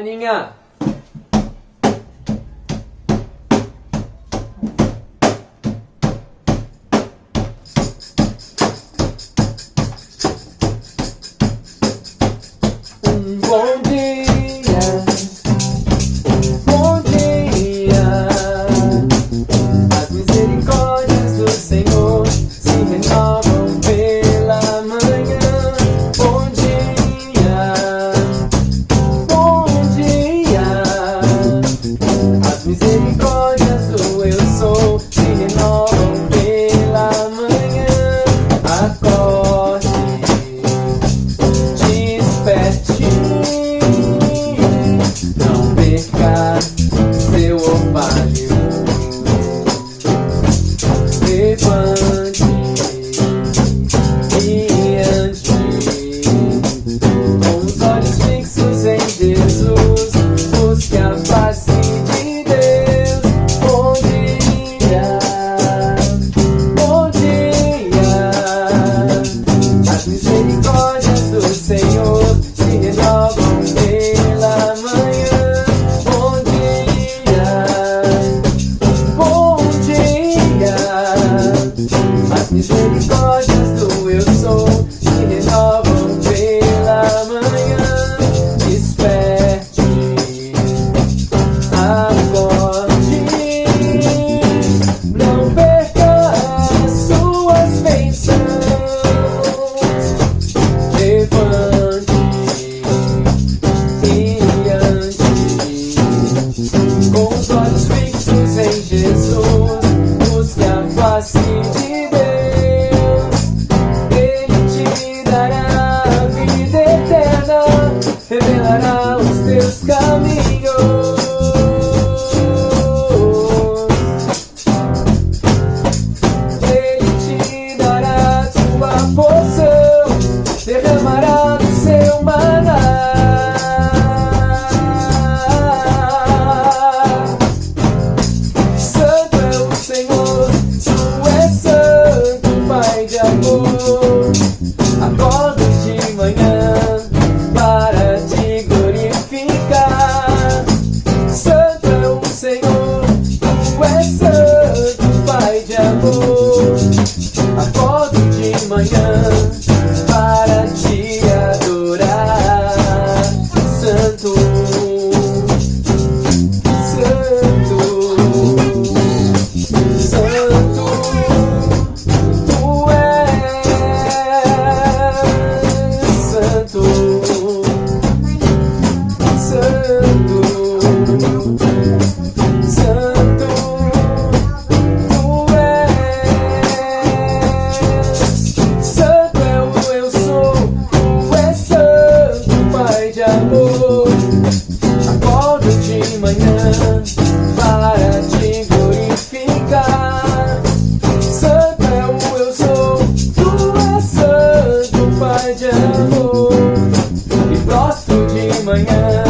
人間。As misericórdias do eu sou se renovam pela manhã. Acorde, desperte, não perca seu opa. manhã.